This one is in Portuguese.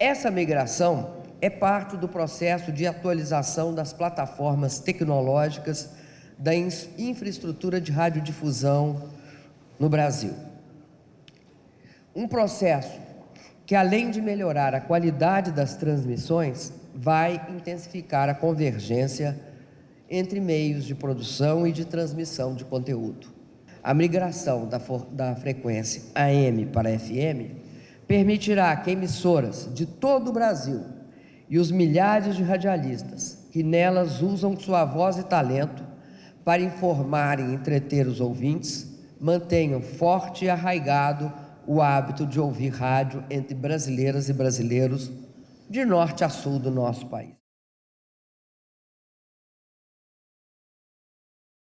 Essa migração é parte do processo de atualização das plataformas tecnológicas da infraestrutura de radiodifusão no Brasil. Um processo que, além de melhorar a qualidade das transmissões, vai intensificar a convergência entre meios de produção e de transmissão de conteúdo. A migração da, frequência AM para FM permitirá que emissoras de todo o Brasil e os milhares de radialistas que nelas usam sua voz e talento para informar e entreter os ouvintes mantenham forte e arraigado o hábito de ouvir rádio entre brasileiras e brasileiros de norte a sul do nosso país.